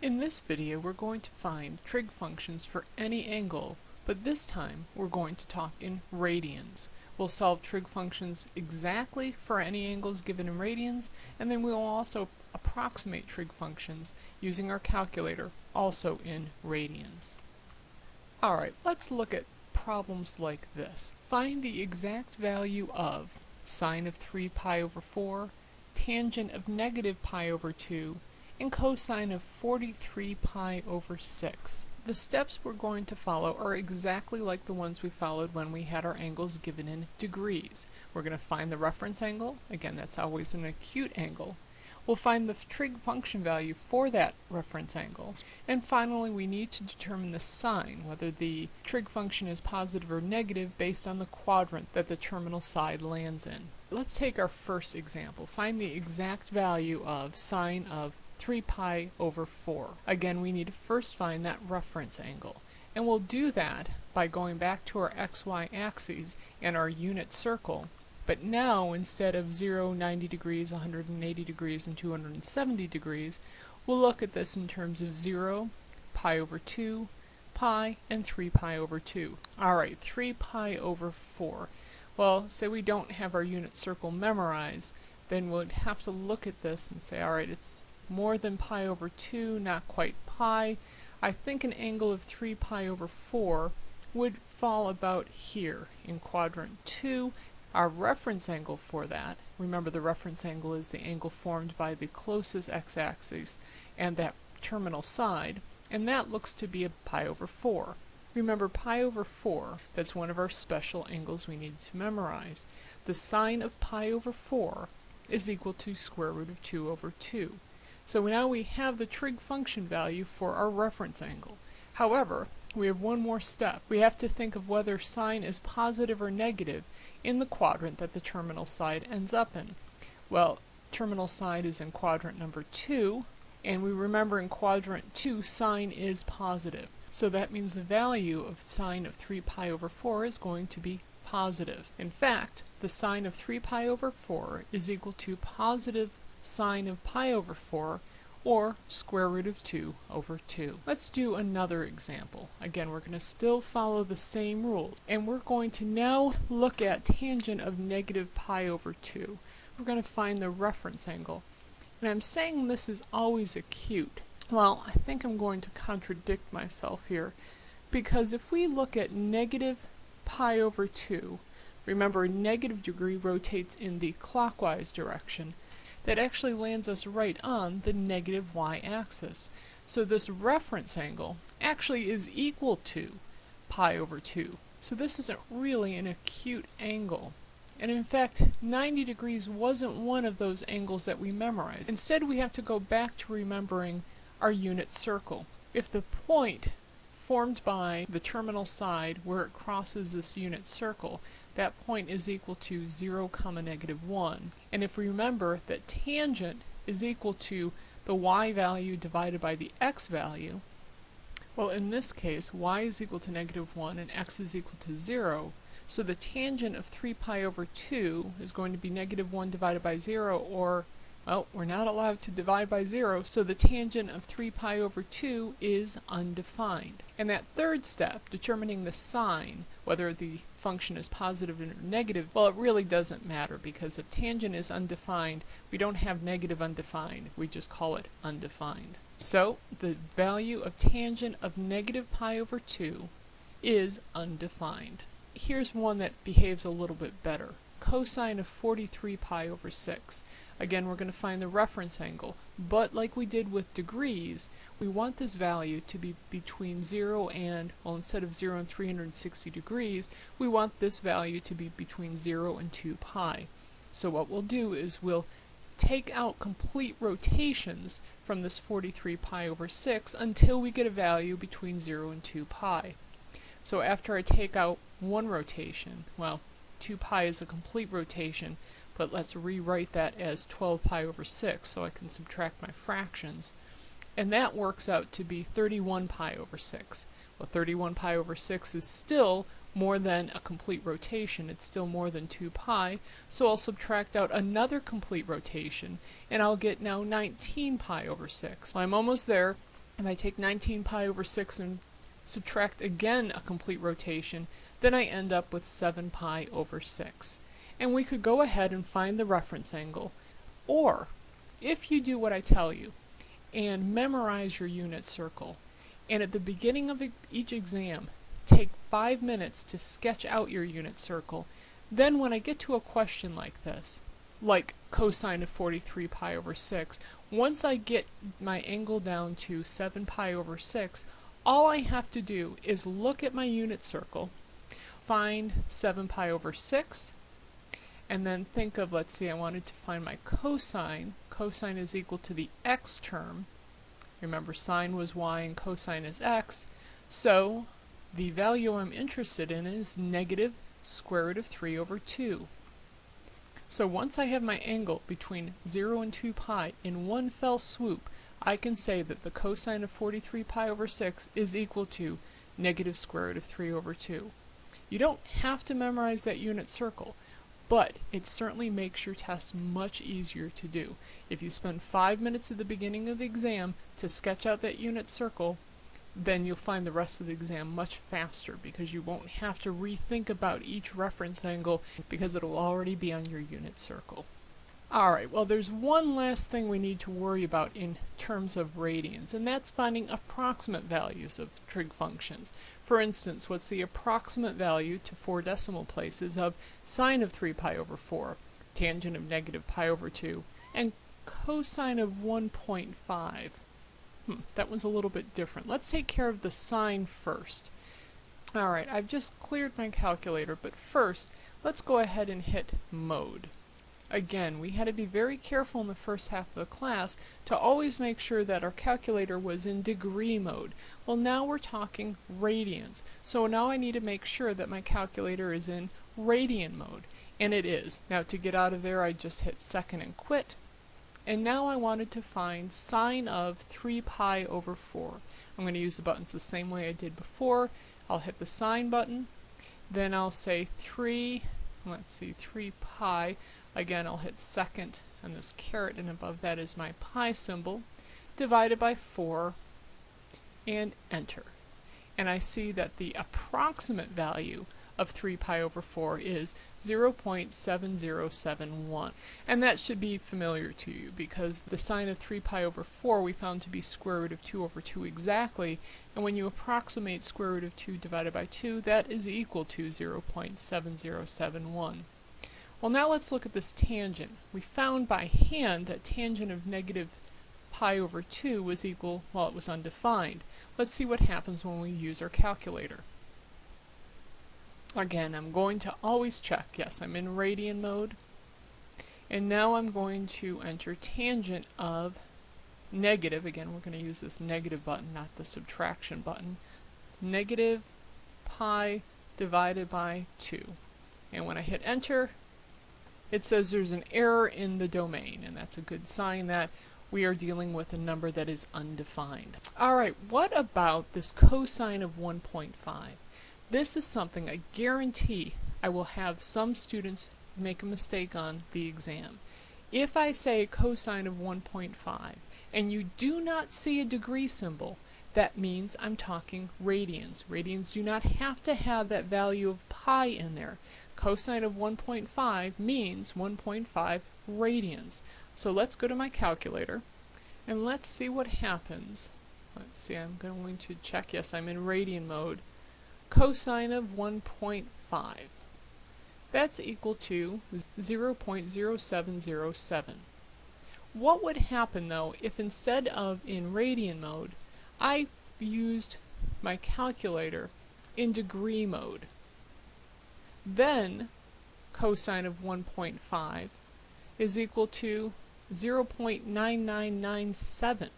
In this video we're going to find trig functions for any angle, but this time we're going to talk in radians. We'll solve trig functions exactly for any angles given in radians, and then we'll also approximate trig functions using our calculator, also in radians. Alright, let's look at problems like this. Find the exact value of sine of 3 pi over 4, tangent of negative pi over 2, and cosine of 43 pi over 6. The steps we're going to follow are exactly like the ones we followed when we had our angles given in degrees. We're going to find the reference angle, again that's always an acute angle. We'll find the trig function value for that reference angle. And finally we need to determine the sign, whether the trig function is positive or negative based on the quadrant that the terminal side lands in. Let's take our first example. Find the exact value of sine of 3 pi over 4. Again, we need to first find that reference angle. And we'll do that by going back to our xy axes and our unit circle. But now, instead of 0, 90 degrees, 180 degrees, and 270 degrees, we'll look at this in terms of 0, pi over 2, pi, and 3 pi over 2. Alright, 3 pi over 4. Well, say we don't have our unit circle memorized, then we'd have to look at this and say, alright, it's more than pi over 2, not quite pi. I think an angle of 3 pi over 4 would fall about here in quadrant 2. Our reference angle for that, remember the reference angle is the angle formed by the closest x-axis and that terminal side, and that looks to be a pi over 4. Remember pi over 4, that's one of our special angles we need to memorize. The sine of pi over 4 is equal to square root of 2 over 2. So now we have the trig function value for our reference angle. However, we have one more step. We have to think of whether sine is positive or negative in the quadrant that the terminal side ends up in. Well, terminal side is in quadrant number 2, and we remember in quadrant 2 sine is positive. So that means the value of sine of 3 pi over 4 is going to be positive. In fact, the sine of 3 pi over 4 is equal to positive sine of pi over 4 or square root of 2 over 2. Let's do another example. Again, we're going to still follow the same rules, and we're going to now look at tangent of negative pi over 2. We're going to find the reference angle. And I'm saying this is always acute. Well, I think I'm going to contradict myself here, because if we look at negative pi over 2, remember negative degree rotates in the clockwise direction, that actually lands us right on the negative y-axis. So this reference angle actually is equal to pi over 2. So this isn't really an acute angle. And in fact, 90 degrees wasn't one of those angles that we memorized. Instead, we have to go back to remembering our unit circle. If the point formed by the terminal side where it crosses this unit circle, that point is equal to 0 comma negative 1. And if we remember that tangent is equal to the y value divided by the x value, well in this case y is equal to negative 1 and x is equal to 0, so the tangent of 3 pi over 2 is going to be negative 1 divided by 0 or well, we're not allowed to divide by 0, so the tangent of 3 pi over 2 is undefined. And that third step, determining the sign, whether the function is positive or negative, well, it really doesn't matter because if tangent is undefined, we don't have negative undefined. We just call it undefined. So, the value of tangent of negative pi over 2 is undefined. Here's one that behaves a little bit better cosine of 43 pi over 6. Again, we're going to find the reference angle, but like we did with degrees, we want this value to be between 0 and, well, instead of 0 and 360 degrees, we want this value to be between 0 and 2 pi. So what we'll do is we'll take out complete rotations from this 43 pi over 6 until we get a value between 0 and 2 pi. So after I take out one rotation, well, 2 pi is a complete rotation, but let's rewrite that as 12 pi over 6 so I can subtract my fractions. And that works out to be 31 pi over 6. Well, 31 pi over 6 is still more than a complete rotation. It's still more than 2 pi, so I'll subtract out another complete rotation, and I'll get now 19 pi over 6. Well, I'm almost there. If I take 19 pi over 6 and subtract again a complete rotation, then I end up with 7 pi over 6. And we could go ahead and find the reference angle, or if you do what I tell you and memorize your unit circle, and at the beginning of each exam, take five minutes to sketch out your unit circle, then when I get to a question like this, like cosine of 43 pi over 6, once I get my angle down to 7 pi over 6, all I have to do is look at my unit circle, find 7 pi over 6, and then think of, let's see, I wanted to find my cosine. Cosine is equal to the x term. Remember, sine was y and cosine is x. So the value I'm interested in is negative square root of 3 over 2. So once I have my angle between 0 and 2 pi in one fell swoop, I can say that the cosine of 43 pi over 6 is equal to negative square root of 3 over 2. You don't have to memorize that unit circle, but it certainly makes your test much easier to do. If you spend five minutes at the beginning of the exam to sketch out that unit circle, then you'll find the rest of the exam much faster because you won't have to rethink about each reference angle because it'll already be on your unit circle. Alright, well there's one last thing we need to worry about in terms of radians, and that's finding approximate values of trig functions. For instance, what's the approximate value to four decimal places of sine of 3 pi over 4, tangent of negative pi over 2, and cosine of 1.5? Hmm, that one's a little bit different. Let's take care of the sine first. Alright, I've just cleared my calculator, but first, let's go ahead and hit mode. Again, we had to be very careful in the first half of the class to always make sure that our calculator was in degree mode. Well, now we're talking radians. So now I need to make sure that my calculator is in radian mode. And it is. Now to get out of there, I just hit second and quit. And now I wanted to find sine of 3 pi over 4. I'm going to use the buttons the same way I did before. I'll hit the sine button. Then I'll say 3, let's see, 3 pi. Again, I'll hit second and this caret and above that is my pi symbol. Divided by 4 and enter. And I see that the approximate value of 3 pi over 4 is 0.7071. And that should be familiar to you because the sine of 3 pi over 4 we found to be square root of 2 over 2 exactly. And when you approximate square root of 2 divided by 2, that is equal to 0.7071. Well, now let's look at this tangent. We found by hand that tangent of negative pi over 2 was equal, well, it was undefined. Let's see what happens when we use our calculator. Again, I'm going to always check. Yes, I'm in radian mode. And now I'm going to enter tangent of negative. Again, we're going to use this negative button, not the subtraction button. Negative pi divided by 2. And when I hit enter, it says there's an error in the domain, and that's a good sign that we are dealing with a number that is undefined. Alright, what about this cosine of 1.5? This is something I guarantee I will have some students make a mistake on the exam. If I say cosine of 1.5 and you do not see a degree symbol, that means I'm talking radians. Radians do not have to have that value of pi in there. Cosine of 1.5 means 1.5 radians. So let's go to my calculator and let's see what happens. Let's see, I'm going to check, yes, I'm in radian mode cosine of 1.5. That's equal to 0.0707. What would happen though if instead of in radian mode, I used my calculator in degree mode? Then cosine of 1.5 is equal to 0.9997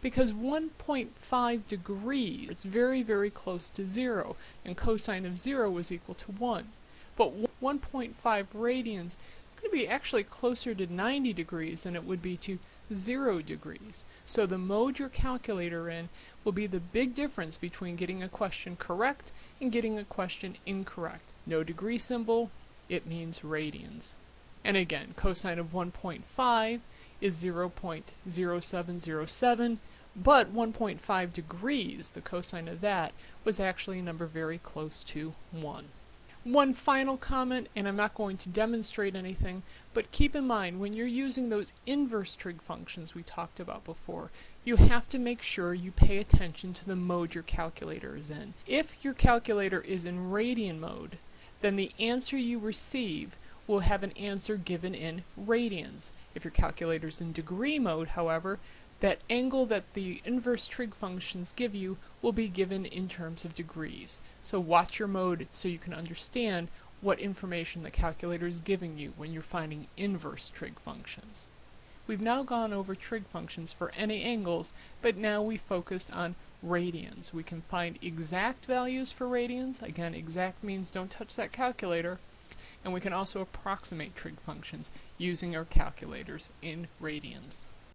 because 1.5 degrees, it's very, very close to 0, and cosine of 0 is equal to 1. But 1.5 radians is going to be actually closer to 90 degrees than it would be to 0 degrees. So the mode your calculator in will be the big difference between getting a question correct and getting a question incorrect. No degree symbol, it means radians. And again, cosine of 1.5 is 0.0707 But 1.5 degrees, the cosine of that, was actually a number very close to 1. One final comment, and I'm not going to demonstrate anything, but keep in mind when you're using those inverse trig functions we talked about before, you have to make sure you pay attention to the mode your calculator is in. If your calculator is in radian mode, then the answer you receive will have an answer given in radians. If your calculator is in degree mode, however, that angle that the inverse trig functions give you will be given in terms of degrees. So watch your mode so you can understand what information the calculator is giving you when you're finding inverse trig functions. We've now gone over trig functions for any angles, but now we focused on radians. We can find exact values for radians. Again, exact means don't touch that calculator. And we can also approximate trig functions using our calculators in radians.